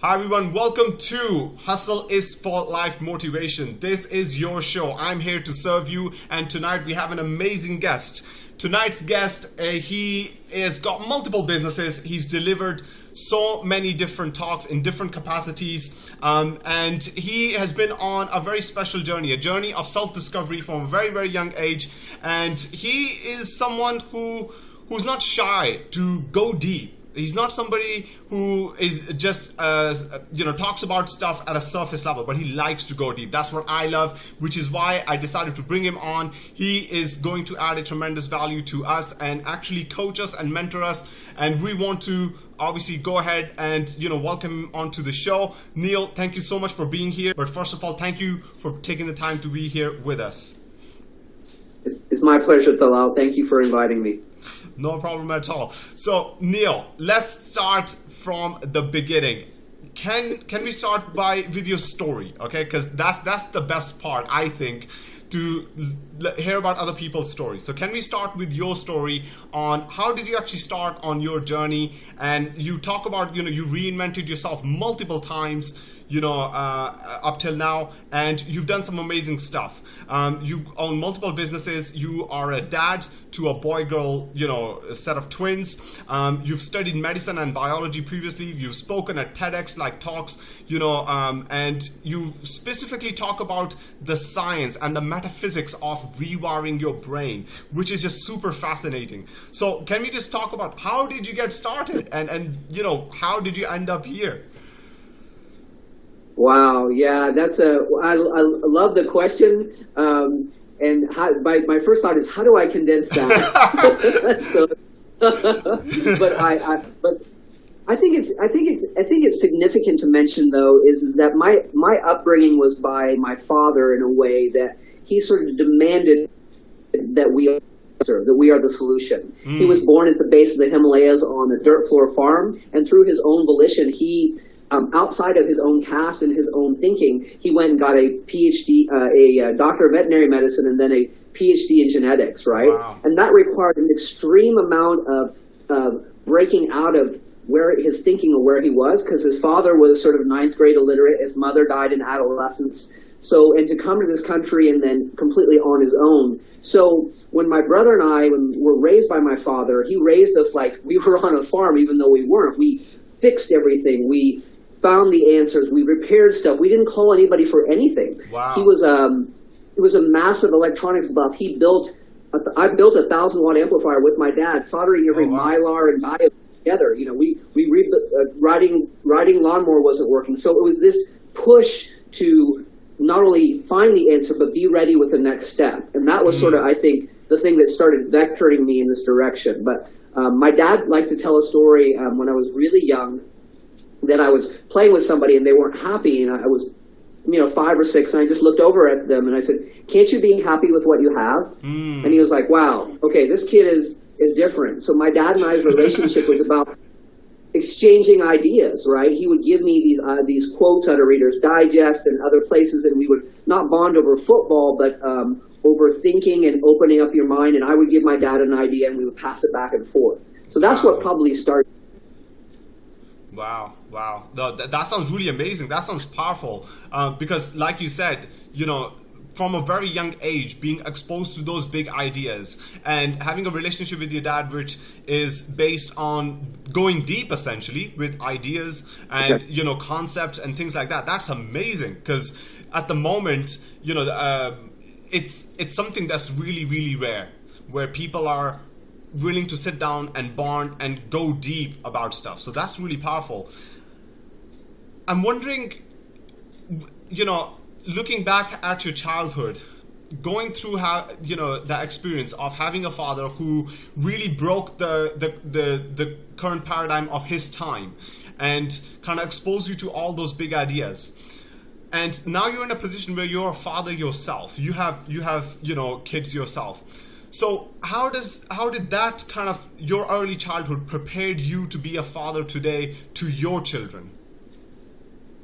Hi everyone, welcome to Hustle is for Life Motivation. This is your show. I'm here to serve you, and tonight we have an amazing guest. Tonight's guest, uh, he has got multiple businesses. He's delivered so many different talks in different capacities, um, and he has been on a very special journey, a journey of self-discovery from a very, very young age. And he is someone who who's not shy to go deep He's not somebody who is just, uh, you know, talks about stuff at a surface level, but he likes to go deep. That's what I love, which is why I decided to bring him on. He is going to add a tremendous value to us and actually coach us and mentor us. And we want to obviously go ahead and, you know, welcome him onto the show. Neil, thank you so much for being here. But first of all, thank you for taking the time to be here with us. It's, my pleasure, Talal. Thank you for inviting me. No problem at all. So, Neil, let's start from the beginning. Can can we start by with your story, okay? Because that's that's the best part, I think, to hear about other people's stories. So can we start with your story on how did you actually start on your journey? And you talk about, you know, you reinvented yourself multiple times you know, uh, up till now, and you've done some amazing stuff. Um, you own multiple businesses. You are a dad to a boy-girl, you know, set of twins. Um, you've studied medicine and biology previously. You've spoken at TEDx like talks, you know, um, and you specifically talk about the science and the metaphysics of rewiring your brain, which is just super fascinating. So can we just talk about how did you get started and, and you know, how did you end up here? Wow, yeah, that's a. I, I love the question. Um, and how, my, my first thought is, how do I condense that? so, but I, I, but I think it's I think it's I think it's significant to mention though is that my my upbringing was by my father in a way that he sort of demanded that we answer, that we are the solution. Mm. He was born at the base of the Himalayas on a dirt floor farm, and through his own volition, he um, outside of his own caste and his own thinking, he went and got a PhD, uh, a uh, doctor of veterinary medicine, and then a PhD in genetics, right? Wow. And that required an extreme amount of uh, breaking out of where his thinking of where he was, because his father was sort of ninth grade illiterate, his mother died in adolescence. So, and to come to this country and then completely on his own. So, when my brother and I were raised by my father, he raised us like we were on a farm, even though we weren't. We fixed everything. We found the answers. We repaired stuff. We didn't call anybody for anything. Wow. He was um, he was a massive electronics buff. He built. A, I built a thousand watt amplifier with my dad, soldering every oh, wow. mylar and dia together. You know, we we re- uh, riding riding lawnmower wasn't working, so it was this push to not only find the answer but be ready with the next step. And that was mm. sort of, I think, the thing that started vectoring me in this direction. But um, my dad likes to tell a story um, when I was really young that I was playing with somebody and they weren't happy and I was, you know, five or six and I just looked over at them and I said, can't you be happy with what you have? Mm. And he was like, wow, okay, this kid is, is different. So my dad and I's relationship was about exchanging ideas, right? He would give me these uh, these quotes out of Reader's Digest and other places, and we would not bond over football, but um, over thinking and opening up your mind. And I would give my dad an idea, and we would pass it back and forth. So that's wow. what probably started Wow, wow. That, that sounds really amazing. That sounds powerful. Uh, because, like you said, you know, from a very young age, being exposed to those big ideas and having a relationship with your dad, which is based on going deep essentially with ideas and, you know, concepts and things like that. That's amazing because at the moment, you know, uh, it's it's something that's really, really rare where people are willing to sit down and bond and go deep about stuff. So that's really powerful. I'm wondering, you know, looking back at your childhood, going through how you know the experience of having a father who really broke the the the, the current paradigm of his time and kind of exposed you to all those big ideas and now you're in a position where you're a father yourself you have you have you know kids yourself so how does how did that kind of your early childhood prepared you to be a father today to your children?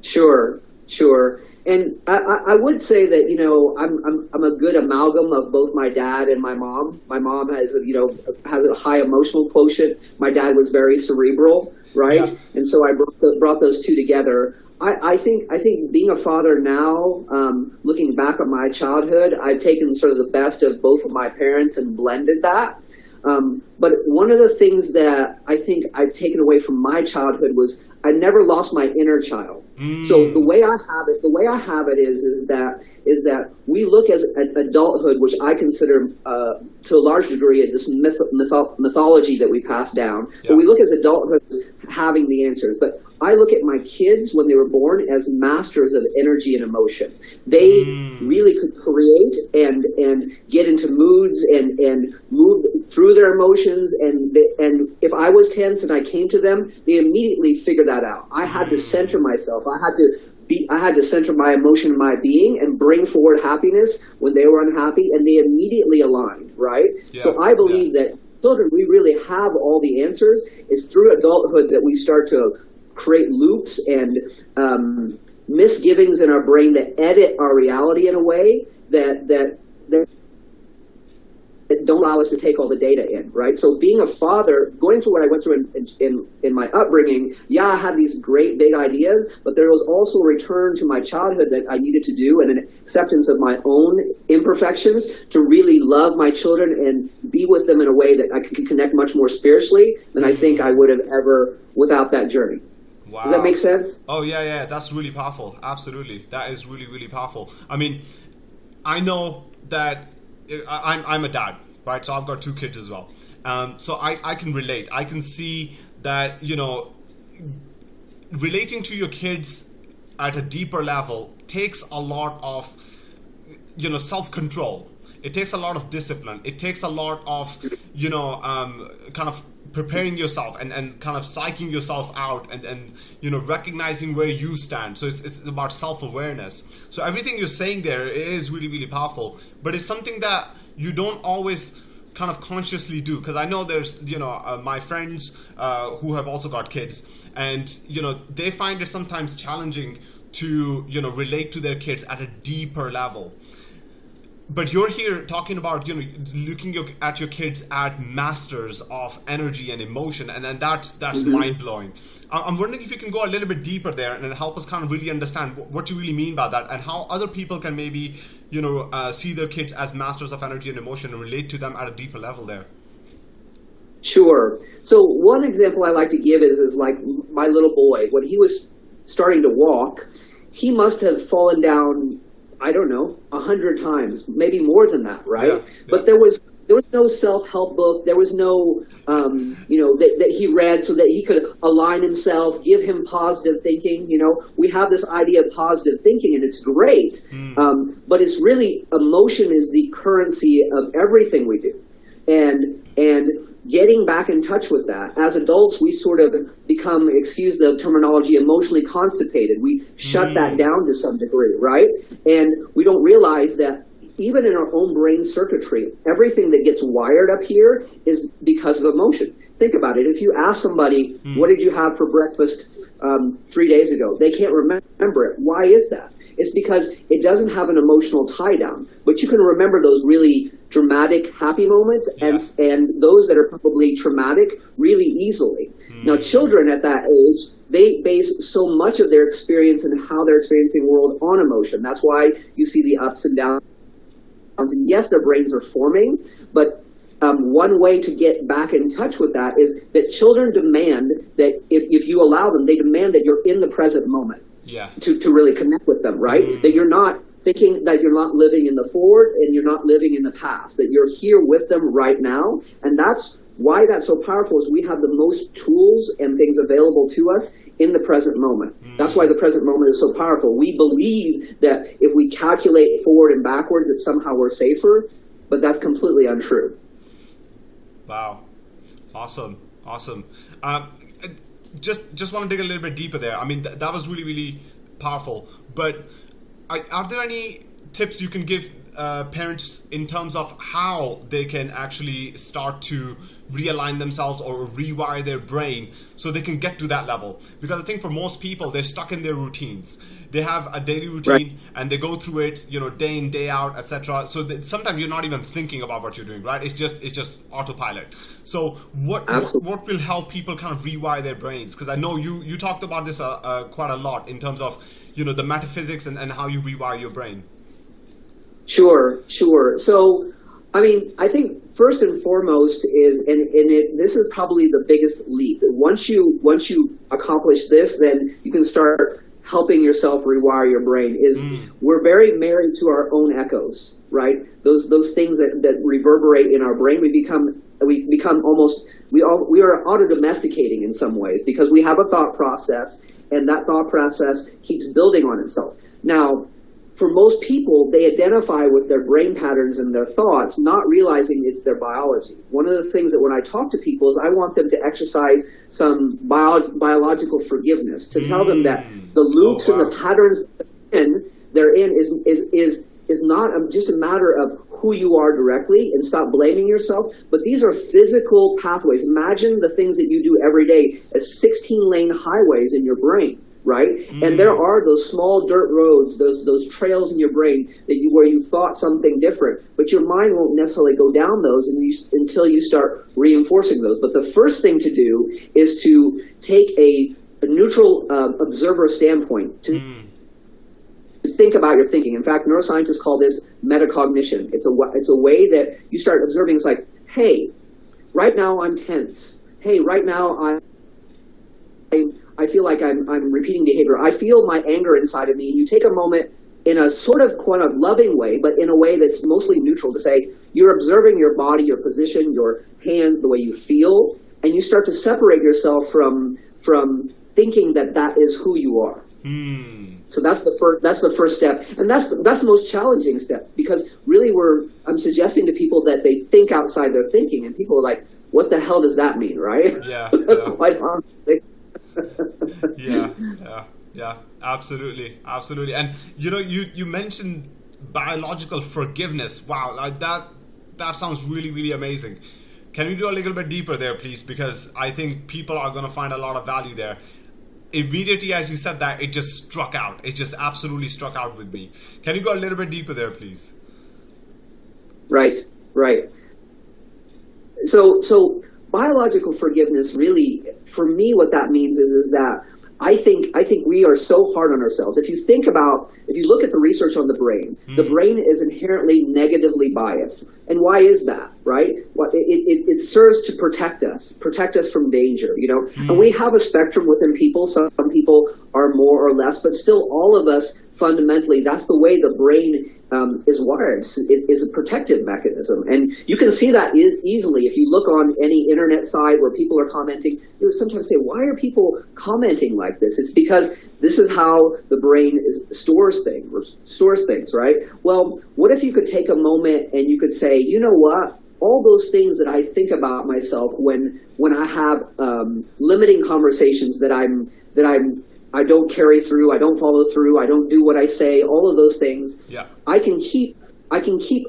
Sure, sure. And I, I would say that you know I'm, I'm I'm a good amalgam of both my dad and my mom. My mom has you know has a high emotional quotient. My dad was very cerebral. Right? Yeah. And so I brought, the, brought those two together. I, I think I think being a father now, um, looking back at my childhood, I've taken sort of the best of both of my parents and blended that. Um, but one of the things that I think I've taken away from my childhood was I never lost my inner child. So the way I have it, the way I have it is, is that is that we look as at adulthood, which I consider uh, to a large degree this myth, mytho- mythology that we pass down. Yeah. But we look as adulthood as having the answers. But I look at my kids when they were born as masters of energy and emotion. They hmm. really could create and and get into moods and and move through their emotions. And they, and if I was tense and I came to them, they immediately figured that out. I had to hmm. center myself. I had to be, I had to center my emotion and my being and bring forward happiness when they were unhappy, and they immediately aligned. Right. Yeah, so I believe that children, we really have all the answers. It's through adulthood that we start to create loops and um, misgivings in our brain that edit our reality in a way that that that don't allow us to take all the data in, right? So being a father, going through what I went through in, in, in my upbringing, yeah, I had these great big ideas, but there was also a return to my childhood that I needed to do and an acceptance of my own imperfections to really love my children and be with them in a way that I could connect much more spiritually than I think I would have ever without that journey. Wow. Does that make sense? Oh yeah, yeah, that's really powerful. Absolutely, that is really, really powerful. I mean, I know that I'm I'm a dad, right? So I've got two kids as well. Um, so I I can relate. I can see that you know, relating to your kids at a deeper level takes a lot of you know self control. It takes a lot of discipline. It takes a lot of you know um, kind of preparing yourself and, and kind of psyching yourself out and, and you know recognizing where you stand. So it's, it's about self-awareness. So everything you're saying there is really really powerful but it's something that you don't always kind of consciously do. Because i know there's you know uh, my friends uh, who have also got kids and you know they find it sometimes challenging to you know relate to their kids at a deeper level but you're here talking about you know looking your, at your kids at masters of energy and emotion and then that's that's mind-blowing I- i'm wondering if you can go a little bit deeper there and help us kind of really understand what you really mean by that and how other people can maybe you know uh, see their kids as masters of energy and emotion and relate to them at a deeper level there Sure. So one example I like to give is is like my little boy when he was starting to walk, he must have fallen down. I don't know, a hundred times, maybe more than that, right? Yeah, yeah. But there was there was no self help book. There was no, um, you know, that, that he read so that he could align himself, give him positive thinking. You know, we have this idea of positive thinking, and it's great. Um, but it's really emotion is the currency of everything we do and and getting back in touch with that as adults we sort of become excuse the terminology emotionally constipated. We shut that down to some degree right? And we don't realize that even in our own brain circuitry everything that gets wired up here is because of emotion. Think about it. If you ask somebody what did you have for breakfast um, three days ago? They can't remember it. Why is that? It's because it doesn't have an emotional tie down. But you can remember those really dramatic, happy moments and and those that are probably traumatic really easily. Now, children at that age, they base so much of their experience and how they're experiencing the world on emotion. That's why you see the ups and downs. And yes, their brains are forming, but um, one way to get back in touch with that is that children demand that if, if you allow them, they demand that you're in the present moment yeah to, to really connect with them, right? That you're not thinking that you're not living in the forward and you're not living in the past, that you're here with them right now. And that's why that's so powerful is we have the most tools and things available to us in the present moment. That's why the present moment is so powerful. We believe that if we calculate forward and backwards that somehow we're safer, but that's completely untrue. Wow, awesome, awesome. Um, just just want to dig a little bit deeper there. I mean, th- that was really really powerful. But are, there any tips you can give uh, parents in terms of how they can actually start to realign themselves or rewire their brain so they can get to that level. Because i think for most people they're stuck in their routines. They have a daily routine right. and they go through it you know day in day out etc so that sometimes you're not even thinking about what you're doing right? It's just it's just autopilot. So what what, what, will help people kind of rewire their brains? Because i know you you talked about this uh, uh, quite a lot in terms of you know the metaphysics and, and how you rewire your brain Sure, sure. So, I mean, I think first and foremost is, and, and it, this is probably the biggest leap. Once you once you accomplish this, then you can start helping yourself rewire your brain. Is mm. we're very married to our own echoes, right? Those those things that, that reverberate in our brain. We become we become almost we all we are auto domesticating in some ways because we have a thought process, and that thought process keeps building on itself. Now, for most people, they identify with their brain patterns and their thoughts, not realizing it's their biology. One of the things that when I talk to people is I want them to exercise some bio biological forgiveness, to tell them that mm. the loops oh, wow. and the patterns they're in is, is, is, is not just a matter of who you are directly and stop blaming yourself, but these are physical pathways. Imagine the things that you do every day as 16 lane highways in your brain right? Mm. And there are those small dirt roads, those those trails in your brain that you where you thought something different, but your mind won't necessarily go down those you, until you start reinforcing those. But the first thing to do is to take a, a neutral uh, observer standpoint to. Mm. Think about your thinking. In fact, neuroscientists call this metacognition. It's a it's a way that you start observing. It's like, hey, right now I'm tense. Hey, right now I'm I feel like I'm, I'm repeating behavior. I feel my anger inside of me. And you take a moment in a sort of kind of loving way, but in a way that's mostly neutral to say, you're observing your body, your position, your hands, the way you feel, and you start to separate yourself from, from thinking that that is who you are. Hmm. So that's the first. That's the first step, and that's the, that's the most challenging step because really we're. I'm suggesting to people that they think outside their thinking, and people are like, "What the hell does that mean?" Right? Yeah. yeah. Quite honestly yeah, yeah, yeah, absolutely, absolutely. And you know, you you mentioned biological forgiveness. Wow, like that that sounds really really amazing. Can we go a little bit deeper there, please? Because I think people are going to find a lot of value there. Immediately as you said that, it just struck out. It just absolutely struck out with me. Can you go a little bit deeper there, please? Right, right. So, so biological forgiveness really, for me, what that means is, is that I think I think we are so hard on ourselves. If you think about, if you look at the research on the brain, mm. the hmm. brain is inherently negatively biased. And why is that, right? Well, it, it, it serves to protect us, protect us from danger, you know? Mm. And we have a spectrum within people. Some people are more or less, but still all of us fundamentally, that's the way the brain um, is wired. It is a protective mechanism. And you can see that e easily if you look on any internet site where people are commenting. You sometimes say, why are people commenting like this? It's because this is how the brain is, stores things, stores things, right? Well, what if you could take a moment and you could say, you know what? all those things that I think about myself when when I have um, limiting conversations that I'm that I'm I don't carry through, I don't follow through, I don't do what I say, all of those things. Yeah. I can keep I can keep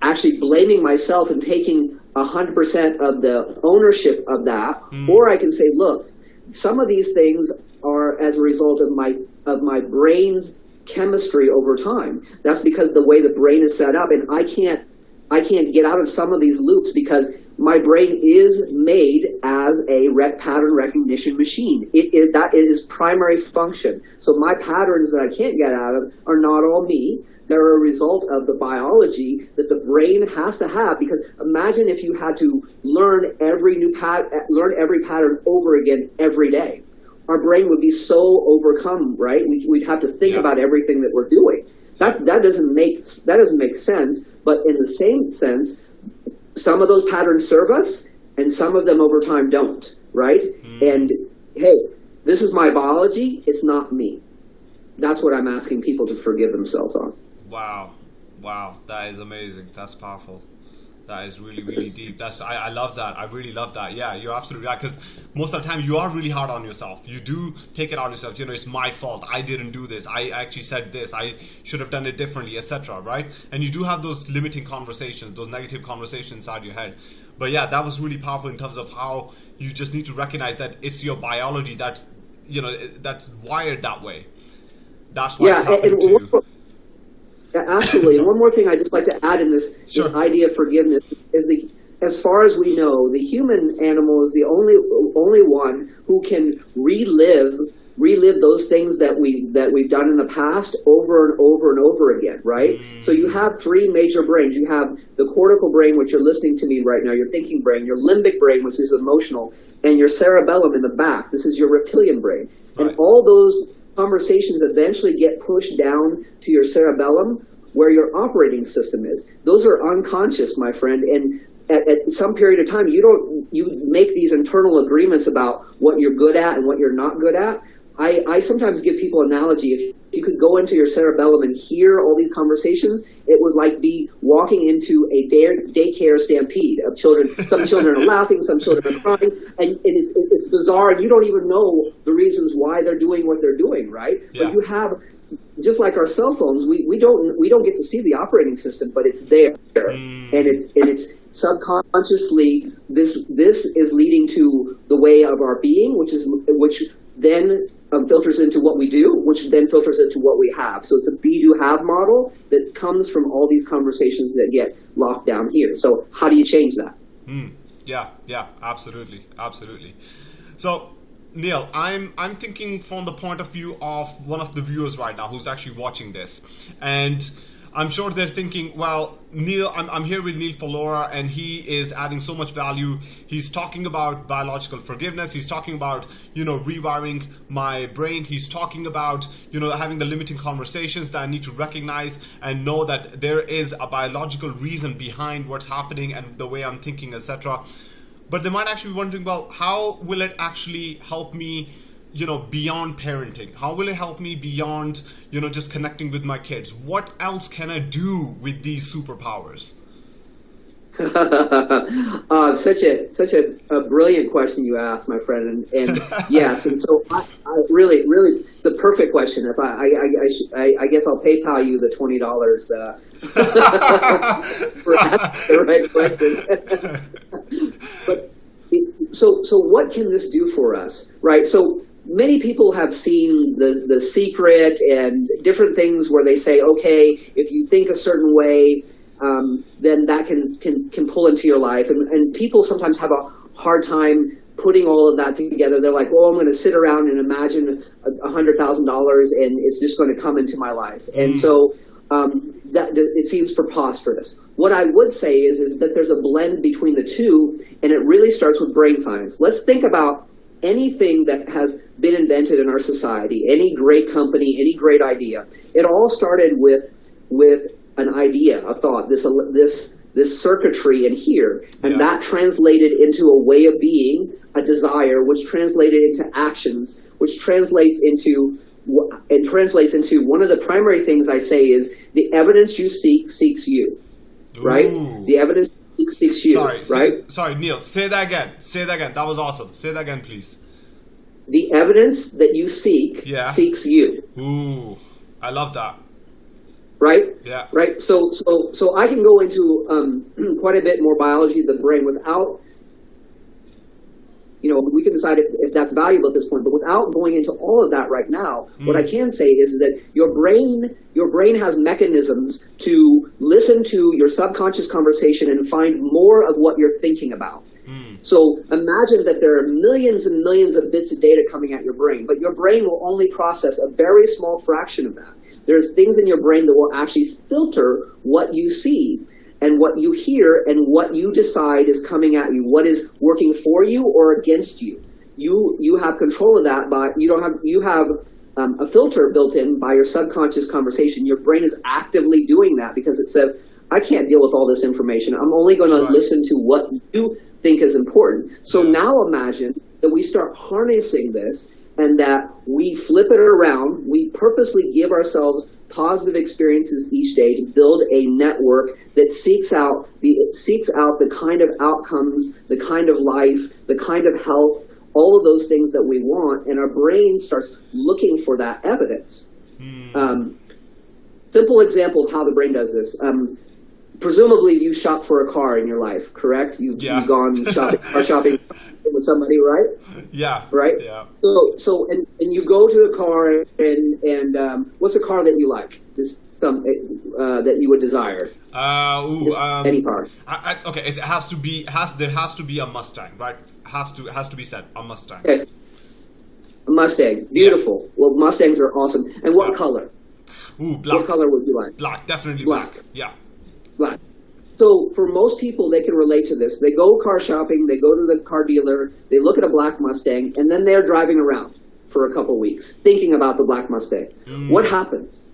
actually blaming myself and taking 100% of the ownership of that mm. or I can say, look, some of these things are as a result of my of my brain's chemistry over time. That's because the way the brain is set up and I can't I can't get out of some of these loops because my brain is made as a rec pattern recognition machine. It, it, that is primary function. So my patterns that I can't get out of are not all me. They're a result of the biology that the brain has to have. Because imagine if you had to learn every new pat learn every pattern over again every day. Our brain would be so overcome, right? We'd, we'd have to think yeah. about everything that we're doing. That that doesn't make that doesn't make sense. But in the same sense, some of those patterns serve us, and some of them over time don't. Right? Mm. And hey, this is my biology. It's not me. That's what I'm asking people to forgive themselves on. Wow, wow, that is amazing. That's powerful. That is really, really deep. That's I, I love that. I really love that. Yeah, you're absolutely right. Because most of the time you are really hard on yourself. You do take it on yourself. You know, it's my fault. I didn't do this. I actually said this. I should have done it differently, etc. Right? And you do have those limiting conversations, those negative conversations inside your head. But yeah, that was really powerful in terms of how you just need to recognize that it's your biology that's you know that's wired that way. That's why Yeah, it's happening to you. Absolutely. One more thing I'd just like to add in this, Sure. this idea of forgiveness is the, as far as we know, the human animal is the only only one who can relive relive those things that we that we've done in the past over and over and over again, right? So you have three major brains. You have the cortical brain, which you're listening to me right now, your thinking brain, your limbic brain, which is emotional, and your cerebellum in the back. This is your reptilian brain. Right. And all those conversations eventually get pushed down to your cerebellum where your operating system is. Those are unconscious, my friend. And at, at some period of time, you don't you make these internal agreements about what you're good at and what you're not good at. I, I sometimes give people analogy. If you could go into your cerebellum and hear all these conversations, it would like be walking into a day, daycare stampede of children. Some children are laughing, some children are crying, and, and it's, it's bizarre. And you don't even know the reasons why they're doing what they're doing, right? Yeah. But you have, just like our cell phones, we, we don't we don't get to see the operating system, but it's there, mm. and it's and it's subconsciously this this is leading to the way of our being, which is which then um, filters into what we do, which then filters into what we have. So it's a be do have model that comes from all these conversations that get locked down here. So how do you change that? Yeah, yeah, absolutely, absolutely. So, Neil, I'm I'm thinking from the point of view of one of the viewers right now who's actually watching this, and I'm sure they're thinking, well, Neil, I'm, I'm here with Neil Falora, and he is adding so much value. He's talking about biological forgiveness. He's talking about, you know, rewiring my brain. He's talking about, you know, having the limiting conversations that I need to recognize and know that there is a biological reason behind what's happening and the way I'm thinking, etc. But they might actually be wondering, well, how will it actually help me? You know beyond parenting how will it help me beyond you know just connecting with my kids what else can i do with these superpowers uh, such a such a, a brilliant question you asked, my friend, and, and yes, and so I, I really, really the perfect question. If I, I, I, I, sh- I, I guess I'll PayPal you the twenty dollars uh, for asking the right question. but so, so what can this do for us, right? So many people have seen the the secret and different things where they say, okay, if you think a certain way, um, then that can, can can pull into your life. And, and people sometimes have a hard time putting all of that together. They're like, well, I'm going to sit around and imagine a hundred thousand dollars, and it's just going to come into my life. And so um, that, that it seems preposterous. What I would say is is that there's a blend between the two, and it really starts with brain science. Let's think about anything that has been invented in our society, any great company, any great idea. It all started with with an idea, a thought, this this this circuitry in here, and Yeah. that translated into a way of being, a desire, which translated into actions, which translates into it translates into one of the primary things I say is the evidence you seek seeks you, right? The evidence seek seeks sorry right? say, sorry neil say that again say that again that was awesome say that again please The evidence that you seek Yeah. seeks you, ooh i love that right? yeah right? So, so, so I can go into um, quite a bit more biology of the brain without, you know, we can decide if, if that's valuable at this point, but without going into all of that right now, mm. what I can say is that your brain, your brain has mechanisms to listen to your subconscious conversation and find more of what you're thinking about. Mm. So imagine that there are millions and millions of bits of data coming at your brain, but your brain will only process a very small fraction of that. There's things in your brain that will actually filter what you see and what you hear and what you decide is coming at you, what is working for you or against you. You you have control of that but you don't have you have um, a filter built in by your subconscious conversation. Your brain is actively doing that because it says, I can't deal with all this information. I'm only going to listen to what you think is important. So now imagine that we start harnessing this and that we flip it around. We purposely give ourselves positive experiences each day to build a network that seeks out the seeks out the kind of outcomes, the kind of life, the kind of health, all of those things that we want, and our brain starts looking for that evidence. Hmm. Um, simple example of how the brain does this. Um, presumably, you shop for a car in your life, correct? You've, Yeah. you've gone shopping, car shopping with somebody, right? Yeah. Right. Yeah. So, so, and, and you go to the car, and and um, what's a car that you like? Just some uh, that you would desire. Uh, ooh, um, any car. I, I, okay, it has to be has there has to be a Mustang, right? Has to has to be said a Mustang. Okay. A Mustang, beautiful. Well, Mustangs are awesome. And what Yeah. color? Ooh, black, What color would you like? black, definitely black. Black. Yeah. Black. So for most people, they can relate to this. They go car shopping, they go to the car dealer, they look at a black Mustang, and then they're driving around for a couple weeks thinking about the black Mustang. Mm. What happens?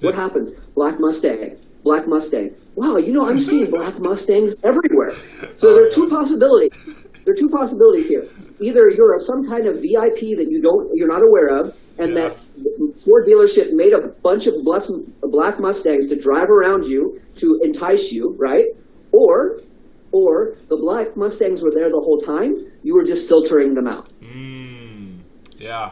What happens? Black Mustang, black Mustang. Wow, you know I'm seeing black Mustangs everywhere. So there are two possibilities. There are two possibilities here. Either you're some kind of VIP that you don't, you're not aware of, and Yeah. that Ford dealership made a bunch of bless- black Mustangs to drive around you to entice you, right? Or, or the black Mustangs were there the whole time. You were just filtering them out. Mm, yeah.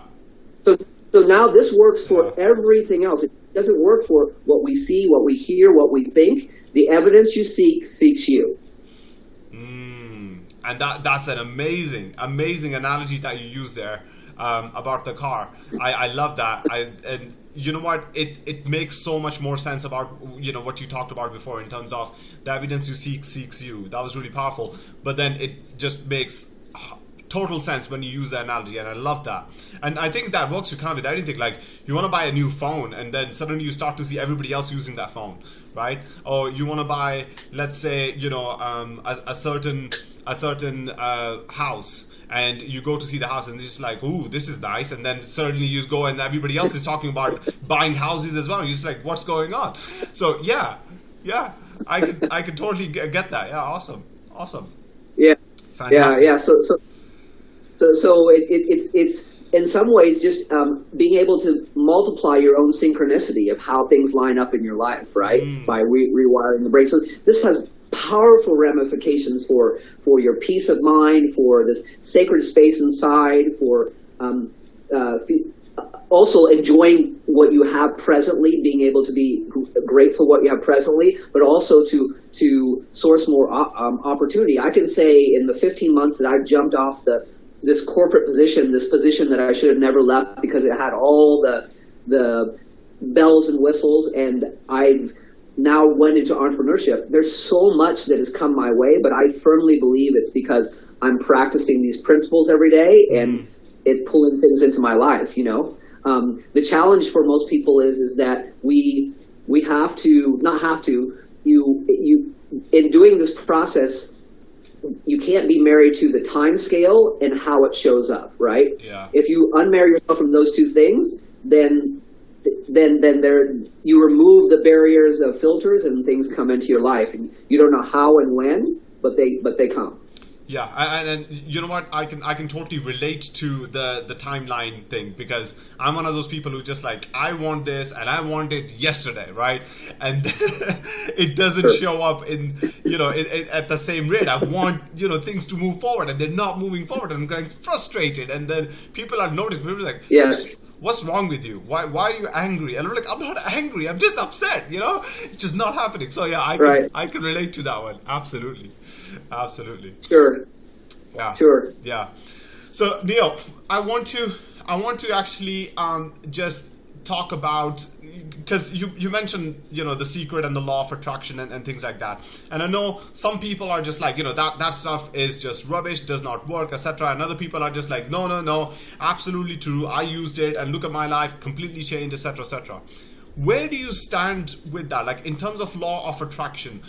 So, so now this works for Yeah. everything else. It doesn't work for what we see, what we hear, what we think. The evidence you seek seeks you. And that that's an amazing, amazing analogy that you use there um, about the car. I, I love that. I and you know what? It it makes so much more sense about you know what you talked about before in terms of the evidence you seek seeks you. That was really powerful. But then it just makes total sense when you use the analogy and i love that. And i think that works with kind of with anything like you want to buy a new phone and then suddenly you start to see everybody else using that phone right? Or you want to buy let's say you know um, a, a certain a certain uh, house and you go to see the house and it's just like ooh this is nice and then suddenly you go and everybody else is talking about buying houses as well. You're just like what's going on? So yeah yeah i could i could totally get that. Yeah awesome awesome. Yeah, yeah, yeah. So, so, so, so it, it, it's it's in some ways just um, being able to multiply your own synchronicity of how things line up in your life, right? By re- rewiring the brain. So this has powerful ramifications for for your peace of mind, for this sacred space inside, for um, uh, also enjoying what you have presently, being able to be grateful what you have presently, but also to to source more um, opportunity. I can say in the 15 months that I've jumped off the this corporate position, this position that I should have never left because it had all the the bells and whistles, and I've now went into entrepreneurship. There's so much that has come my way, but I firmly believe it's because I'm practicing these principles every day, and it's pulling things into my life. You know, um, the challenge for most people is is that we we have to not have to you you in doing this process you can't be married to the time scale and how it shows up right? Yeah. if you unmarry yourself from those two things then then then there you remove the barriers of filters and things come into your life. And you don't know how and when but they but they come Yeah, and, and you know what? I can I can totally relate to the the timeline thing because I'm one of those people who just like I want this and I want it yesterday, right? And it doesn't show up in you know at the same rate. I want you know things to move forward and they're not moving forward, and I'm getting frustrated. And then people are noticing. People are like, Yes. "What's- What's wrong with you? Why why are you angry? And I'm like, I'm not angry. I'm just upset. You know, it's just not happening. So yeah, I can Right. I can relate to that one. Absolutely, absolutely. sure. Yeah. sure. Yeah. So Neil, I want to I want to actually um, just talk about because you you mentioned you know the secret and the law of attraction and, and things like that. And i know some people are just like you know that that stuff is just rubbish does not work etc and other people are just like no no no absolutely true. I used it and look at my life completely changed etc etc where do you stand with that? Like in terms of law of attraction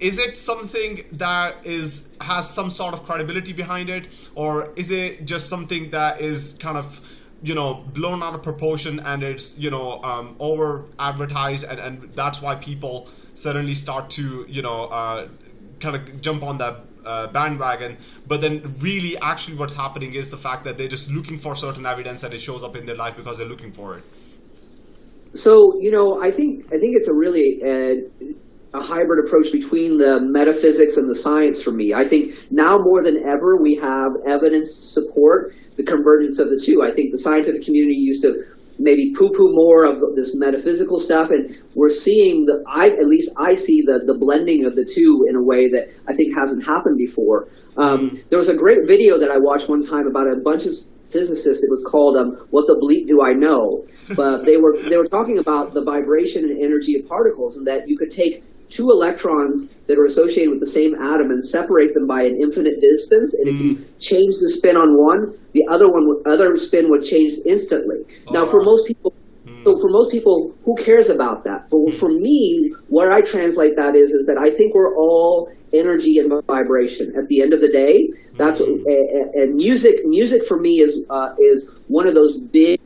is it something that is has some sort of credibility behind it? Or is it just something that is kind of you know blown out of proportion and it's you know um, over advertised and, and that's why people suddenly start to you know uh, kind of jump on that uh, bandwagon? But then really actually what's happening is the fact that they're just looking for certain evidence that it shows up in their life because they're looking for it. So you know i think i think it's a really uh, a hybrid approach between the metaphysics and the science for me. I think now more than ever we have evidence to support the convergence of the two. I think the scientific community used to maybe poo-poo more of this metaphysical stuff, and we're seeing the I at least I see the the blending of the two in a way that I think hasn't happened before. Um, there was a great video that I watched one time about a bunch of physicists. It was called um, "What the Bleep Do I Know?" But they were they were talking about the vibration and energy of particles, and that you could take two electrons that are associated with the same atom and separate them by an infinite distance. And if you mm. change the spin on one, the other one, other spin would change instantly. Oh, now, for most people, mm. so for most people, who cares about that? But mm. for me, what I translate that is, is that I think we're all energy and vibration. At the end of the day, that's and music. Music for me is uh, is one of those big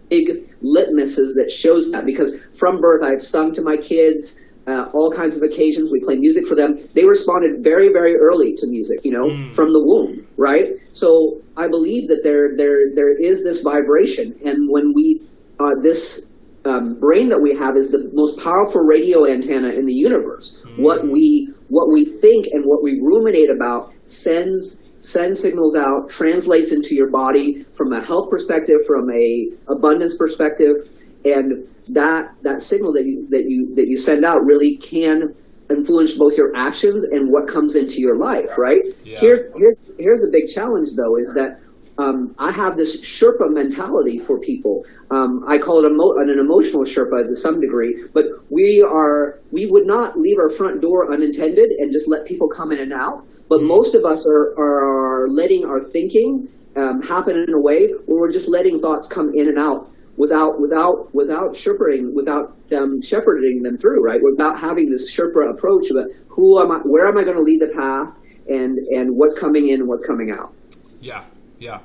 litmuses that shows that because from birth I've sung to my kids uh, all kinds of occasions. We play music for them. They responded very, very early to music, you know, mm. from the womb, right? So I believe that there, there, there is this vibration, and when we, uh, this um, brain that we have is the most powerful radio antenna in the universe. Mm. What we, what we think and what we ruminate about sends sends signals out, translates into your body from a health perspective, from a abundance perspective, and that that signal that you that you that you send out really can influence both your actions and what comes into your life, right? Yeah. Here's here's here's the big challenge though is that um, I have this Sherpa mentality for people. Um, I call it emo- an emotional Sherpa to some degree, but we are we would not leave our front door unintended and just let people come in and out. But mm. most of us are, are letting our thinking um, happen in a way where we're just letting thoughts come in and out without without without shepherding without um, shepherding them through, right? Without having this Sherpa approach of who am I, where am I going to lead the path, and and what's coming in and what's coming out. Yeah, yeah,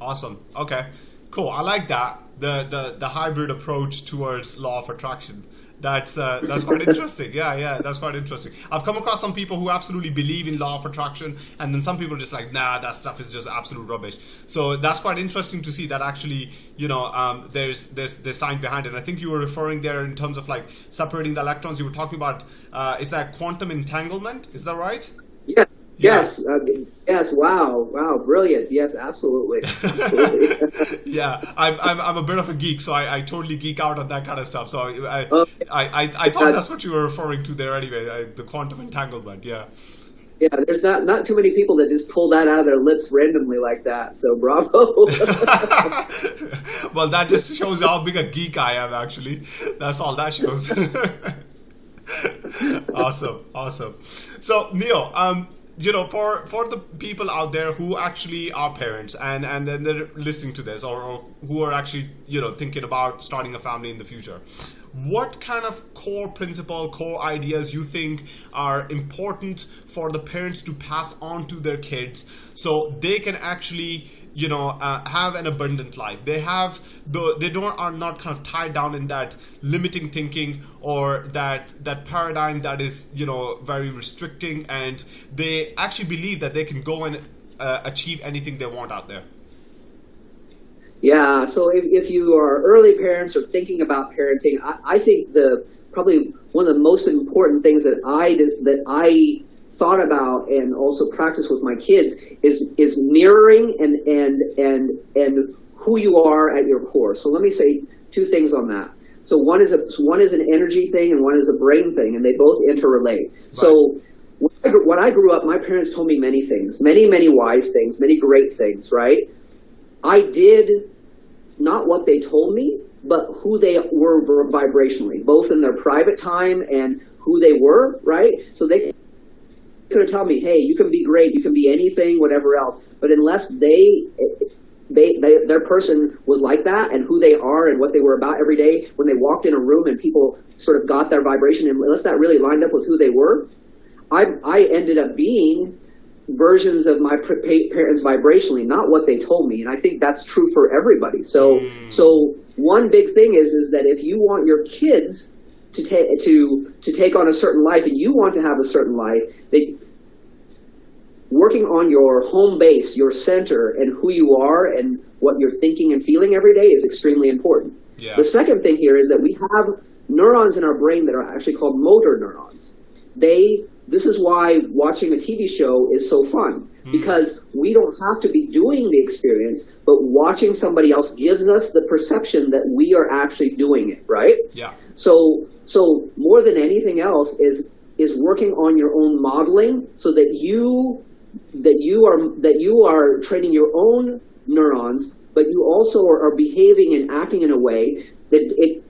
awesome. Okay, cool. I like that the the the hybrid approach towards law of attraction that's uh, that's quite interesting. Yeah, yeah, that's quite interesting. I've come across some people who absolutely believe in law of attraction, and then some people are just like, nah, that stuff is just absolute rubbish. So that's quite interesting to see that actually, you know, um, there's there's there's science behind it. And I think you were referring there in terms of like separating the electrons. You were talking about uh, is that quantum entanglement? Is that right? Yeah. Yes. Uh, yes. Wow. Wow. Brilliant. Yes. Absolutely. absolutely. yeah. I'm, I'm, I'm a bit of a geek, so I, I totally geek out on that kind of stuff. So I okay. I, I, I, thought that's what you were referring to there anyway. I, the quantum entanglement. Yeah. Yeah, there's not not too many people that just pull that out of their lips randomly like that. So bravo. well, that just shows how big a geek I am. Actually, that's all that shows. awesome, awesome. So Neil, um, you know, for for the people out there who actually are parents and and then they're listening to this, or, or who are actually you know thinking about starting a family in the future, what kind of core principle, core ideas you think are important for the parents to pass on to their kids so they can actually you know uh, have an abundant life. They have the they don't are not kind of tied down in that limiting thinking or that that paradigm that is you know very restricting. And they actually believe that they can go and uh, achieve anything they want out there. Yeah so if, if you are early parents or thinking about parenting I, I think the probably one of the most important things that i that i thought about and also practice with my kids is is mirroring and and and and who you are at your core. So let me say two things on that. So one is a one is an energy thing and one is a brain thing, and they both interrelate. Right. So when I grew up, my parents told me many things, many many wise things, many great things. Right? I did not what they told me, but who they were vibrationally, both in their private time and who they were. Right? So they going to tell me, hey, you can be great, you can be anything, whatever else. But unless they, they, they, their person was like that and who they are and what they were about every day, when they walked in a room and people sort of got their vibration, and unless that really lined up with who they were, I, I ended up being versions of my parents vibrationally, not what they told me. And I think that's true for everybody. So, mm. so one big thing is, is that if you want your kids to take to to take on a certain life and you want to have a certain life that working on your home base your center and who you are and what you're thinking and feeling every day is extremely important yeah. the second thing here is that we have neurons in our brain that are actually called motor neurons they this is why watching a TV show is so fun hmm. because we don't have to be doing the experience, but watching somebody else gives us the perception that we are actually doing it, right? Yeah. So so more than anything else is is working on your own modeling so that you that you are that you are training your own neurons, but you also are, are behaving and acting in a way that it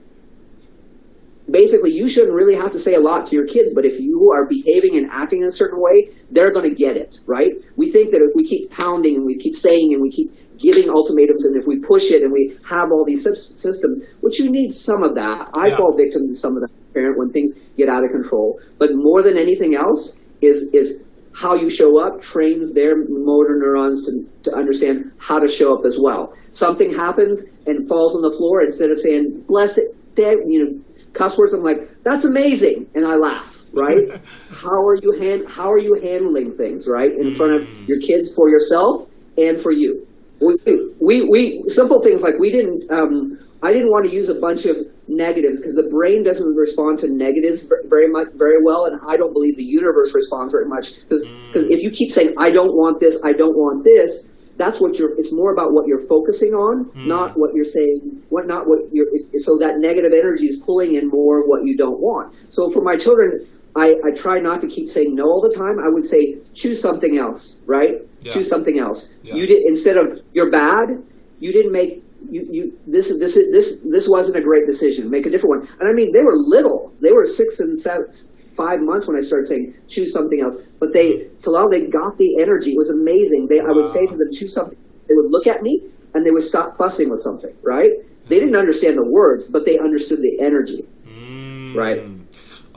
basically you shouldn't really have to say a lot to your kids, but if you are behaving and acting in a certain way, they're going to get it, right? We think that if we keep pounding and we keep saying and we keep giving ultimatums and if we push it and we have all these systems, which you need some of that. I Yeah. fall victim to some of that parent when things get out of control. But more than anything else is is how you show up trains their motor neurons to, to understand how to show up as well. Something happens and falls on the floor instead of saying, bless it, you know, cuss words, I'm like, that's amazing. And I laugh, right? how are you hand, how are you handling things, right? In front of your kids, for yourself and for you. We, we, we simple things like we didn't, um, I didn't want to use a bunch of negatives because the brain doesn't respond to negatives very much, very well, and I don't believe the universe responds very much because because mm. if you keep saying I don't want this, I don't want this, that's what you're. It's more about what you're focusing on, mm. not what you're saying. What not what you're. So that negative energy is pulling in more what you don't want. So for my children, I, I try not to keep saying no all the time. I would say choose something else, right? Yeah. Choose something else. Yeah. You did instead of you're bad. You didn't make you, you this is this is this this wasn't a great decision. Make a different one. And I mean they were little. They were six and seven, five months when I started saying choose something else. But they till they got the energy. It was amazing. They I would say to them choose something. They would look at me and they would stop fussing with something. Right? They didn't understand the words, but they understood the energy. Mm. Right.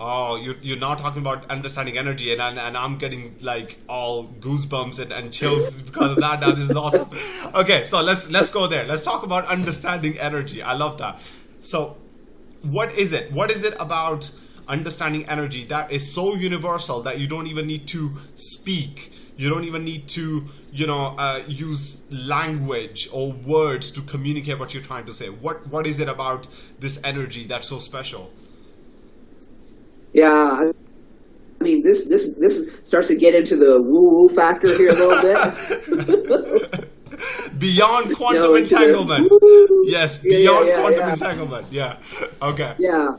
Oh, you're, you're not talking about understanding energy, and, and and I'm getting like all goosebumps and, and chills because of that. Now this is awesome. Okay, so let's let's go there. Let's talk about understanding energy. I love that. So, what is it? What is it about understanding energy that is so universal that you don't even need to speak? You don't even need to, you know, uh, use language or words to communicate what you're trying to say. What what is it about this energy that's so special? Yeah, I mean this this this starts to get into the woo woo factor here a little bit. Beyond quantum No, entanglement. Yes, Yeah, yeah, beyond yeah, quantum yeah. entanglement. Yeah. Okay. yeah,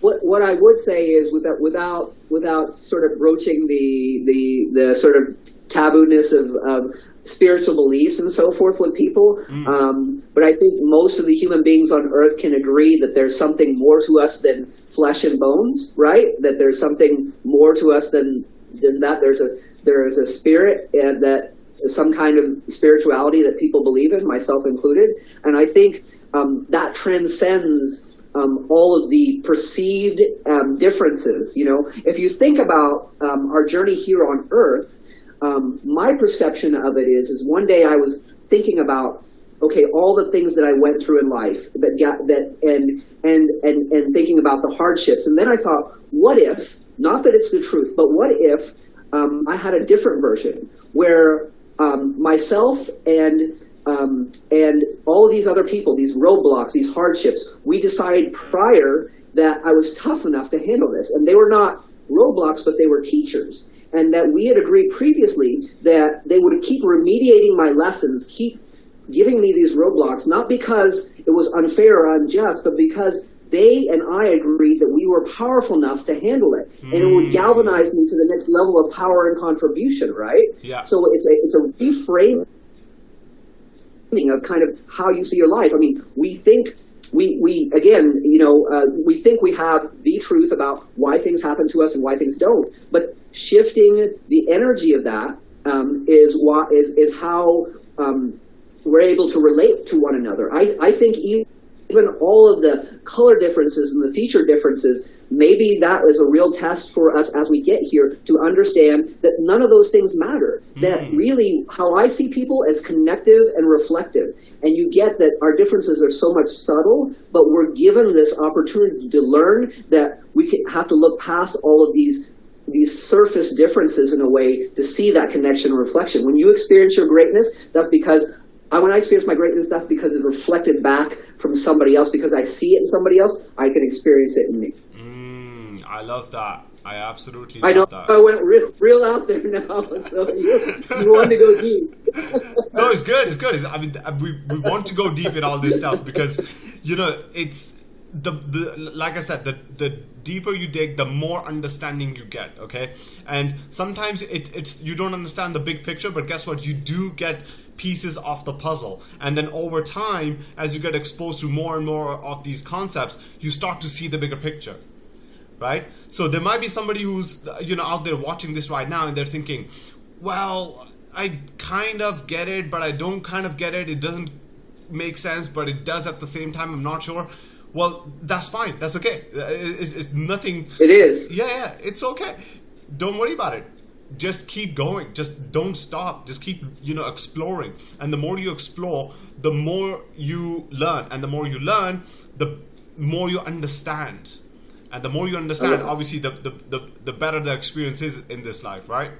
what what I would say is without without without sort of broaching the the the sort of tabooness of, of spiritual beliefs and so forth with people. Um, but I think most of the human beings on Earth can agree that there's something more to us than flesh and bones, right? That there's something more to us than than that. There's a there is a spirit and that some kind of spirituality that people believe in, myself included. And I think um, that transcends um, all of the perceived um, differences. You know, if you think about um, our journey here on Earth, um, my perception of it is, is one day I was thinking about, okay, all the things that I went through in life that got that, and and and and thinking about the hardships, and then I thought, what if? Not that it's the truth, but what if um, I had a different version where um, myself and um, and all of these other people, these roadblocks, these hardships, we decided prior that I was tough enough to handle this, and they were not roadblocks, but they were teachers, and that we had agreed previously that they would keep remediating my lessons, keep giving me these roadblocks, not because it was unfair or unjust, but because they and I agreed that we were powerful enough to handle it, and it would hmm. galvanize me to the next level of power and contribution, right? Yeah. So it's a it's a reframing of kind of how you see your life. I mean, we think we we again, you know, uh, we think we have the truth about why things happen to us and why things don't, but shifting the energy of that um, is why is is how um, we're able to relate to one another. I I think even all of the color differences and the feature differences, maybe that is a real test for us as we get here to understand that none of those things matter. That mm-hmm. really, how I see people as connective and reflective. And you get that our differences are so much subtle, but we're given this opportunity to learn that we can, have to look past all of these these surface differences in a way to see that connection and reflection. When you experience your greatness, that's because I, when I experience my greatness, that's because it's reflected back from somebody else. Because I see it in somebody else, I can experience it in me. I love that. I absolutely I know love that. I went real, real out there now, so you, you want to go deep. no, it's good. It's good. It's, I mean, we, we want to go deep in all this stuff because, you know, it's the the like I said, the the deeper you dig, the more understanding you get. Okay, and sometimes it it's you don't understand the big picture, but guess what? You do get pieces of the puzzle, and then over time, as you get exposed to more and more of these concepts, you start to see the bigger picture right? So there might be somebody who's you know out there watching this right now and they're thinking, well, I kind of get it, but I don't kind of get it. It doesn't make sense, but it does at the same time. I'm not sure. Well, that's fine. That's okay. It's, it's nothing. It is. Yeah, yeah. It's okay. Don't worry about it. Just keep going. Just don't stop. Just keep, you know, exploring. And the more you explore, the more you learn. And the more you learn, the more you understand and the more you understand obviously the, the, the, the better the experience is in this life right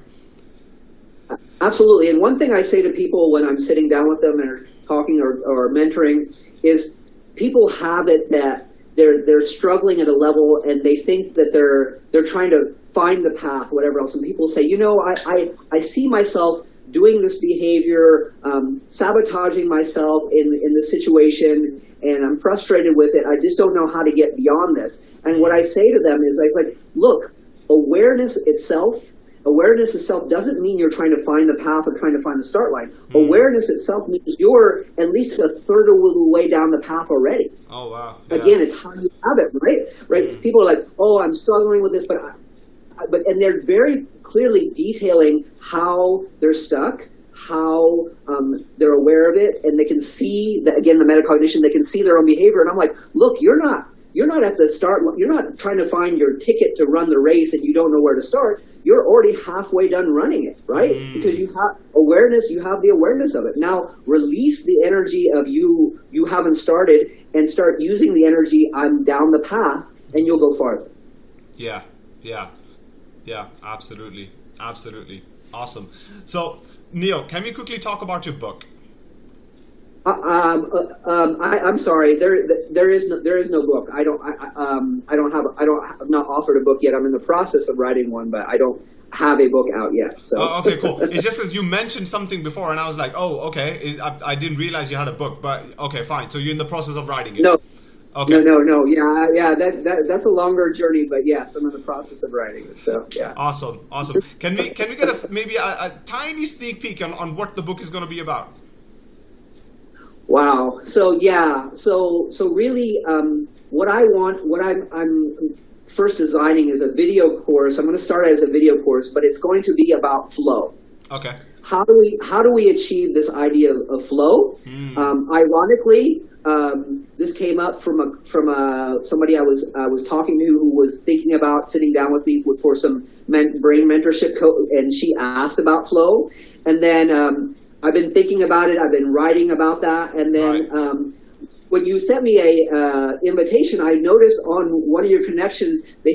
Absolutely. And one thing I say to people when I'm sitting down with them or talking or, or mentoring is people have it that they're they're struggling at a level and they think that they're they're trying to find the path, whatever else. And people say, you know, I I, I see myself doing this behavior, um, sabotaging myself in in the situation, and I'm frustrated with it. I just don't know how to get beyond this. And what I say to them is, I was like, look, awareness itself awareness itself doesn't mean you're trying to find the path or trying to find the start line. Hmm. Awareness itself means you're at least a third of the way down the path already. oh wow yeah. Again, it's how you have it, right? Right? Hmm. People are like, "Oh, I'm struggling with this," but I- but and they're very clearly detailing how they're stuck, how um, they're aware of it, and they can see that again the metacognition. They can see their own behavior, and I'm like, "Look, you're not." You're not at the start. You're not trying to find your ticket to run the race, and you don't know where to start. You're already halfway done running it, right? Because you have awareness. You have the awareness of it. Now release the energy of you. You haven't started, and start using the energy. I'm down the path, and you'll go farther. yeah yeah yeah absolutely absolutely awesome so neal can we quickly talk about your book Uh, um, uh, um, I, I'm sorry. There, there is no, there is no book. I don't, I, um, I don't have, I don't, I've not offered a book yet. I'm in the process of writing one, but I don't have a book out yet. So. oh, okay cool it's just because you mentioned something before and i was like oh okay I, I didn't realize you had a book but okay fine so you're in the process of writing it No, okay no, no, no. Yeah, yeah. That, that, that's a longer journey, but yes, I'm in the process of writing it. So, yeah. awesome awesome can we can we get a maybe a, a tiny sneak peek on, on what the book is going to be about Wow. So yeah. So so really, um, what I want, what I'm I'm first designing is a video course. I'm going to start as a video course, but it's going to be about flow. okay How do we how do we achieve this idea of, of flow? Um, ironically, um, this came up from a from a somebody I was I was talking to who was thinking about sitting down with me for some men, brain mentorship, co- and she asked about flow, and then um, I've been thinking about it. I've been writing about that, and then. Right. Um, when you sent me a uh, invitation, I noticed on one of your connections they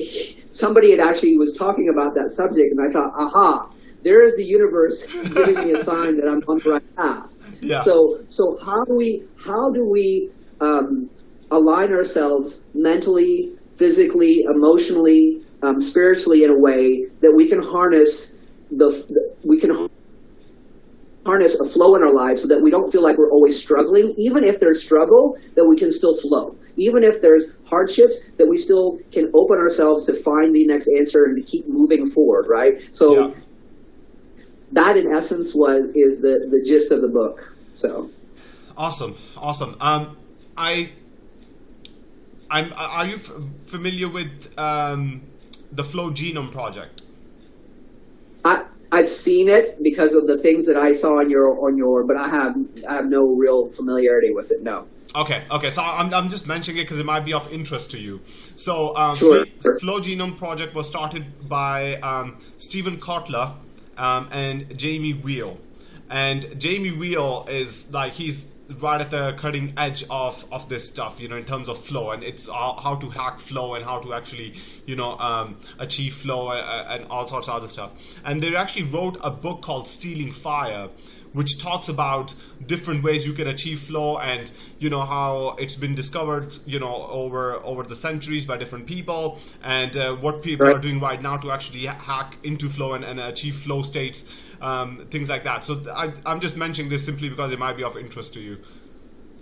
somebody had actually was talking about that subject, and I thought, aha, there is the universe giving me a sign that I'm on the right path. Yeah. So so how do we how do we um, align ourselves mentally, physically, emotionally, um, spiritually in a way that we can harness the, we can harness a flow in our lives so that we don't feel like we're always struggling. Even if there's struggle, that we can still flow. Even if there's hardships, that we still can open ourselves to find the next answer and to keep moving forward, right? So Yeah. That in essence was is the, the gist of the book. So Awesome, awesome. Um, I, I'm. Are you f- familiar with um, the Flow Genome Project? I I've seen it because of the things that I saw on your on your, but I have I have no real familiarity with it. No. Okay, okay. So I'm, I'm just mentioning it because it might be of interest to you. So, um, Sure. Fl- Flow Genome Project was started by um, Steven Kotler um, and Jamie Wheal. And Jamie Wheal is like he's right at the cutting edge of of this stuff, you know, in terms of flow and it's how, how to hack flow and how to actually, you know, um, achieve flow uh, and all sorts of other stuff. And they actually wrote a book called Stealing Fire, which talks about different ways you can achieve flow and you know how it's been discovered you know over over the centuries by different people and uh, what people right. are doing right now to actually hack into flow and, and achieve flow states um, things like that so I, i'm just mentioning this simply because it might be of interest to you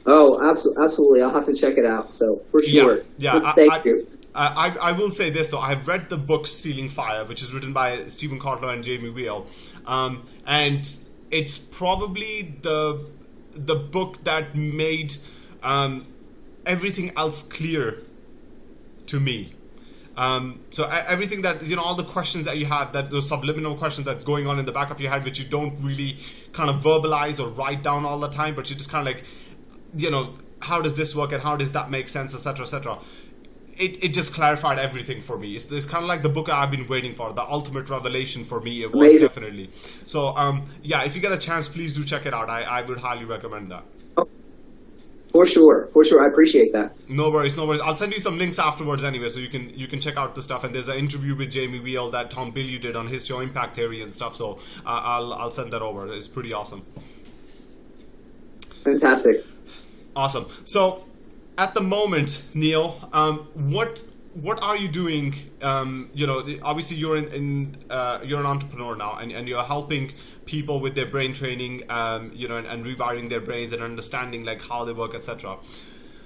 Oh, absolutely! I'll have to check it out. So for sure. Yeah, yeah. Thank I, you. I, I will say this though. I've read the book Stealing Fire, which is written by Steven Kotler and Jamie Wheal, um, and it's probably the the book that made um, everything else clear to me. Um, so everything that you know, all the questions that you have, that those subliminal questions that's going on in the back of your head, which you don't really kind of verbalize or write down all the time, but you just kind of like, you know, how does this work and how does that make sense, etc., etc it, it just clarified everything for me. It's, it's kind of like the book I've been waiting for, the ultimate revelation for me. It was Amazing. definitely. So, um, yeah, if you get a chance, please do check it out. I, I would highly recommend that. Oh, for sure, for sure. I appreciate that. No worries, no worries. I'll send you some links afterwards anyway, so you can you can check out the stuff. And there's an interview with Jamie Wheal that Tom Bilyeu did on his show Impact Theory and stuff. So uh, I'll I'll send that over. It's pretty awesome. Fantastic. Awesome. So at the moment, Neal, um, what what are you doing? Um, you know, obviously you're in, in uh, you're an entrepreneur now, and, and you're helping people with their brain training, um, you know, and, and, rewiring their brains and understanding like how they work, etc.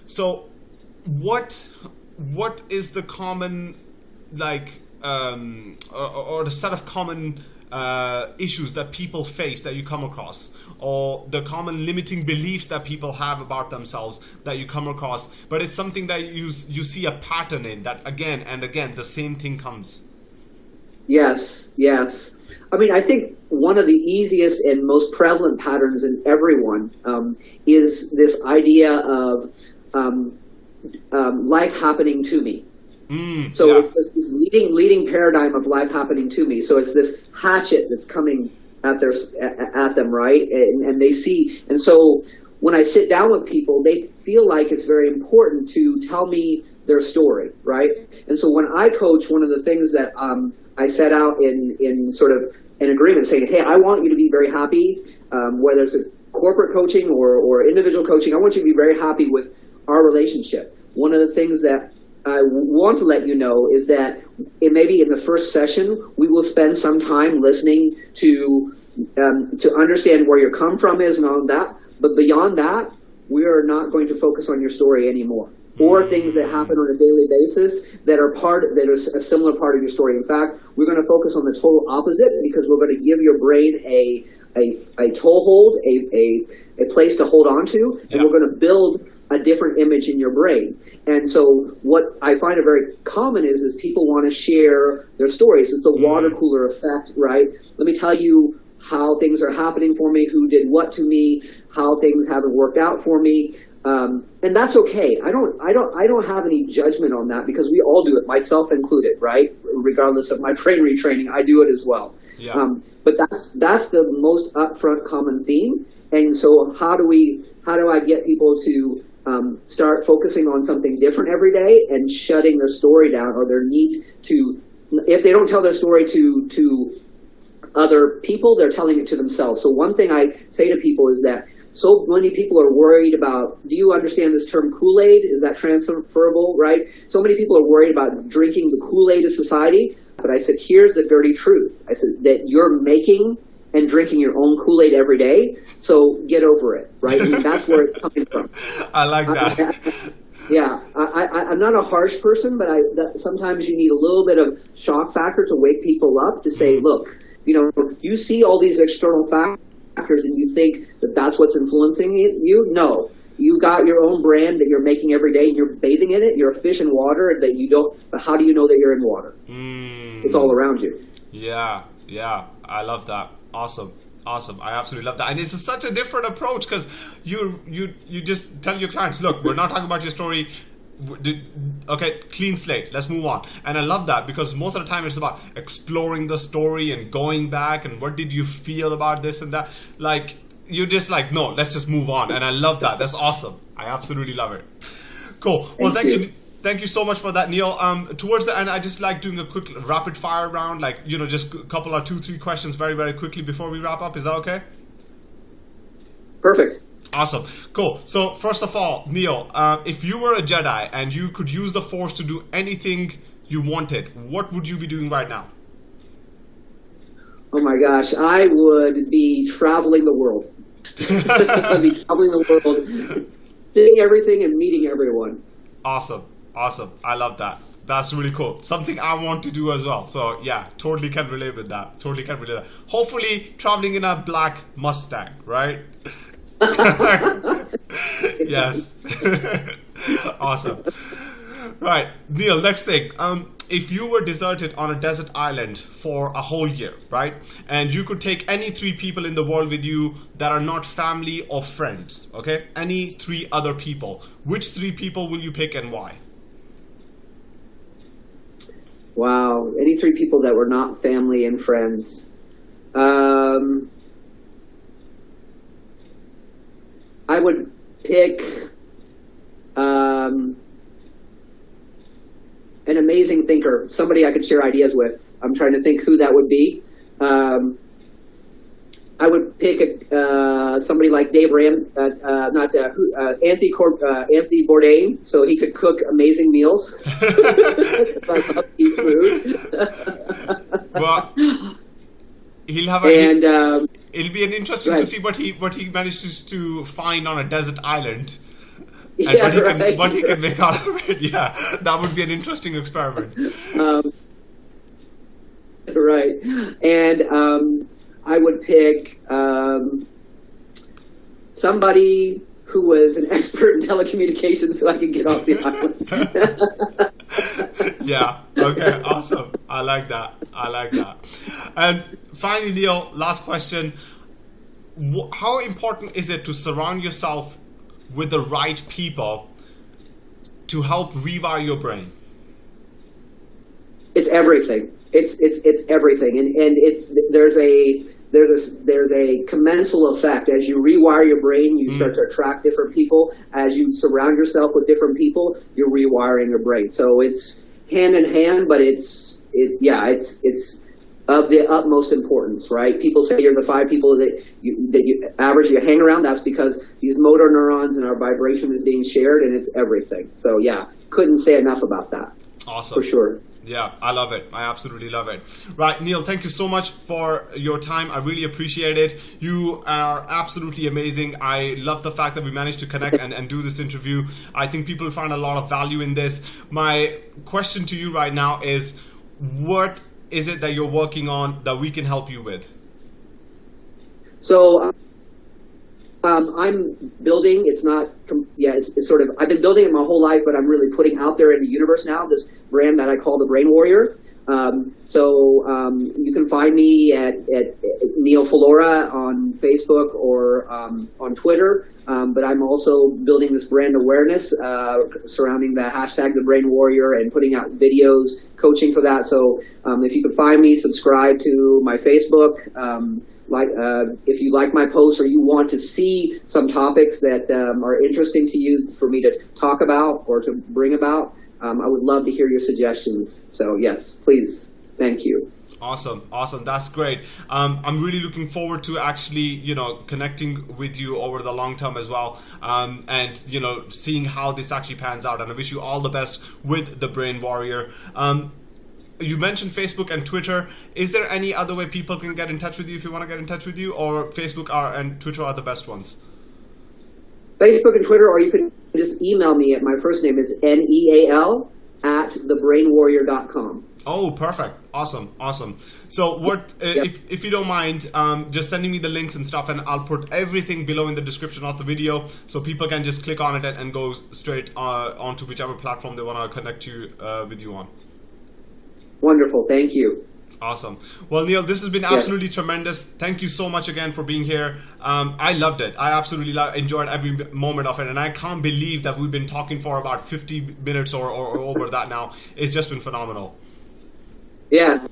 So, what what is the common like um, or, or the set of common uh, issues that people face that you come across, or the common limiting beliefs that people have about themselves that you come across. But it's something that you you see a pattern in that again and again the same thing comes. Yes, yes. I mean, I think one of the easiest and most prevalent patterns in everyone um, is this idea of um, um, life happening to me. Mm, so yeah. it's this, this, leading leading paradigm of life happening to me. So it's this hatchet that's coming at their at them, right? And, and they see, and so when I sit down with people, they feel like it's very important to tell me their story, right? And so when I coach, one of the things that um, I set out in in sort of an agreement saying, hey, I want you to be very happy, um, whether it's a corporate coaching or, or individual coaching, I want you to be very happy with our relationship. One of the things that I want to let you know is that it maybe in the first session we will spend some time listening to um, to understand where your come from is and all that. But beyond that, we are not going to focus on your story anymore or things that happen on a daily basis that are part that are a similar part of your story. In fact, we're going to focus on the total opposite because we're going to give your brain a a, a toehold, a, a, a place to hold on to, and we're going to build a different image in your brain. And so what I find very common is is people want to share their stories. It's a mm. water cooler effect, right? Let me tell you how things are happening for me, who did what to me, how things haven't worked out for me. Um, and that's okay. I don't, I don't, I don't have any judgment on that because we all do it, myself included, right? Regardless of my brain retraining, I do it as well. Yeah. Um, but that's that's the most upfront common theme. And so, how do we, how do I get people to um, start focusing on something different every day and shutting their story down or their need to, if they don't tell their story to, to other people, they're telling it to themselves. So one thing I say to people is that so many people are worried about, do you understand this term Kool-Aid? Is that transferable, right? So many people are worried about drinking the Kool-Aid of society. But I said, here's the dirty truth. I said that you're making and drinking your own Kool Aid every day. So get over it, right? I mean, that's where it's coming from. I like that. I, yeah, I, am not a harsh person, but I, that, sometimes you need a little bit of shock factor to wake people up to say, mm-hmm. look, you know, you see all these external factors and you think that that's what's influencing you. No, you got your own brand that you're making every day and you're bathing in it. You're a fish in water that you don't. But how do you know that you're in water? Mm. It's all around you. Yeah, yeah, I love that. Awesome. Awesome. I absolutely love that. And it's such a different approach because you you you just tell your clients, look, we're not talking about your story. Okay, clean slate. Let's move on. And I love that because most of the time it's about exploring the story and going back and what did you feel about this and that. Like you're just like, no, let's just move on. And I love that. That's awesome. I absolutely love it. Cool. Well, thank, thank you. you thank you so much for that, Neal. Um, towards the end, I just like doing a quick rapid fire round, like you know, just a couple or two, three questions, very, very quickly before we wrap up. Is that okay? Perfect. Awesome. Cool. So, first of all, Neal, uh, if you were a Jedi and you could use the Force to do anything you wanted, what would you be doing right now? Oh my gosh, I would be traveling the world. I'd be traveling the world, seeing everything and meeting everyone. Awesome. Awesome. I love that. That's really cool. Something I want to do as well. So yeah, totally can relate with that. Totally can relate. That. Hopefully, traveling in a black Mustang, right? yes. awesome. Right, Neal. Next thing. Um, if you were deserted on a desert island for a whole year, right, and you could take any three people in the world with you that are not family or friends, okay, any three other people, which three people will you pick and why? Wow, any three people that were not family and friends. Um, I would pick um, an amazing thinker, somebody I could share ideas with. I'm trying to think who that would be. Um, I would pick a, uh, somebody like Dave Ram, uh, uh, not uh, uh, Anthony Cor- uh, Anthony Bourdain, so he could cook amazing meals. I love eat food. well, he'll have a, and um, it'll be an interesting to see what he what he manages to find on a desert island. And yeah, what he right. can what he can make out of it. Yeah, that would be an interesting experiment. um, right, and um, I would pick um, somebody who was an expert in telecommunications, so I could get off the island. yeah. Okay. Awesome. I like that. I like that. And finally, Neal, last question: How important is it to surround yourself with the right people to help rewire your brain? It's everything. It's it's it's everything, and and it's there's a there's a there's a commensal effect as you rewire your brain. You start to mm. attract different people. As you surround yourself with different people, you're rewiring your brain. So it's hand in hand, but it's it yeah it's it's of the utmost importance, right? People say you're the five people that you that you average you hang around. That's because these motor neurons and our vibration is being shared, and it's everything. So yeah, couldn't say enough about that Awesome. for sure. Yeah, I love it. I absolutely love it. Right, Neal, thank you so much for your time. I really appreciate it. You are absolutely amazing. I love the fact that we managed to connect and, and do this interview. I think people find a lot of value in this. My question to you right now is what is it that you're working on that we can help you with? So um, I'm building. It's not. Yeah, it's, it's sort of. I've been building it my whole life, but I'm really putting out there in the universe now this brand that I call the Brain Warrior. Um, so um, you can find me at, at, Neal Falora on Facebook or um, on Twitter. Um, but I'm also building this brand awareness uh, surrounding the hashtag the Brain Warrior and putting out videos, coaching for that. So um, if you could find me, subscribe to my Facebook. Um, like uh, if you like my posts or you want to see some topics that are interesting to you for me to talk about or to bring about, um, I would love to hear your suggestions. So yes, please, thank you. Awesome, awesome. That's great. Um, I'm really looking forward to actually, you know, connecting with you over the long term as well, um, and you know, seeing how this actually pans out. And I wish you all the best with the Brain Warrior. Um, you mentioned Facebook and Twitter. Is there any other way people can get in touch with you if you want to get in touch with you, or Facebook are, and Twitter are the best ones? Facebook and Twitter, or you can just email me at my first name is N E A L at thebrainwarrior.com. Oh, perfect. Awesome. Awesome. So what, uh, Yep. if, if you don't mind, um, just sending me the links and stuff and I'll put everything below in the description of the video so people can just click on it and, and go straight uh, onto whichever platform they want to connect you uh, with you on. Wonderful, thank you. Awesome. Well, Neal, this has been absolutely tremendous. Thank you so much again for being here. Um, I loved it. I absolutely lo- enjoyed every moment of it, and I can't believe that we've been talking for about 50 minutes or, or, or over that now. It's just been phenomenal. Yeah.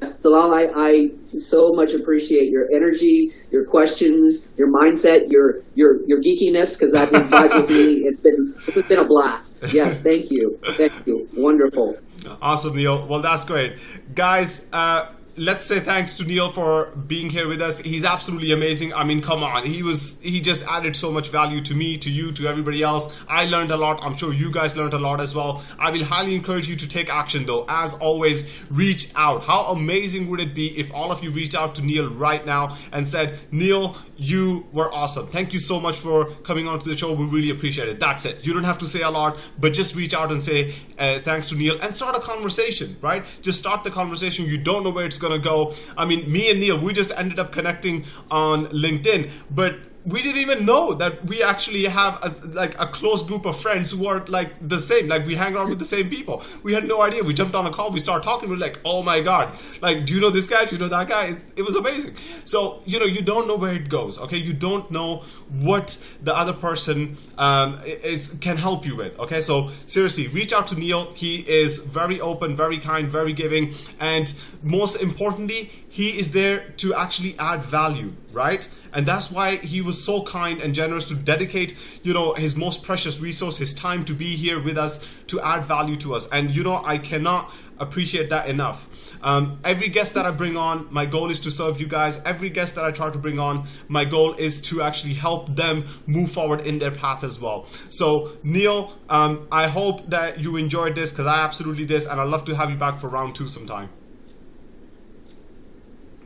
Talal, I, I so much appreciate your energy, your questions, your mindset, your your your geekiness, because that vibe with me. It's been it's been a blast. Yes, thank you, thank you, wonderful. Awesome, Neal. Well, that's great. Guys, uh, let's say thanks to Neal for being here with us. He's absolutely amazing. I mean, come on, he was he just added so much value to me, to you, to everybody else. I learned a lot. I'm sure you guys learned a lot as well. I will highly encourage you to take action though. As always, reach out. How amazing would it be if all of you reached out to Neal right now and said, Neal, you were awesome. Thank you so much for coming on to the show. We really appreciate it. That's it. You don't have to say a lot, but just reach out and say uh, thanks to Neal and start a conversation, right? Just start the conversation. You don't know where it's to go. I mean, me and Neal, we just ended up connecting on LinkedIn, but we didn't even know that we actually have a, like a close group of friends who are like the same. Like we hang around with the same people. We had no idea. We jumped on a call. We started talking. We're like oh my god. Like do you know this guy? Do you know that guy? It, it was amazing. So you know you don't know where it goes okay? You don't know what the other person um, is can help you with okay? So seriously reach out to neal. He is very open very kind very giving. And most importantly he is there to actually add value right? And that's why he was so kind and generous to dedicate you know his most precious resource his time to be here with us to add value to us. And you know i cannot appreciate that enough. Um, every guest that i bring on my goal is to serve you guys. Every guest that i try to bring on my goal is to actually help them move forward in their path as well. So neal um, i hope that you enjoyed this because i absolutely did and i'd love to have you back for round two sometime.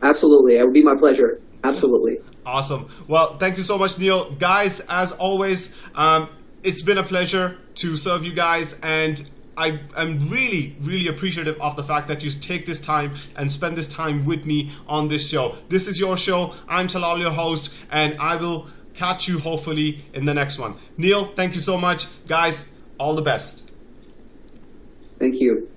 Absolutely. It would be my pleasure. Absolutely. Awesome. Well, thank you so much, Neal. Guys, as always, um, it's been a pleasure to serve you guys and I am really, really appreciative of the fact that you take this time and spend this time with me on this show. This is your show. I'm Talal, your host, and I will catch you hopefully in the next one. Neal, thank you so much. Guys, all the best. Thank you.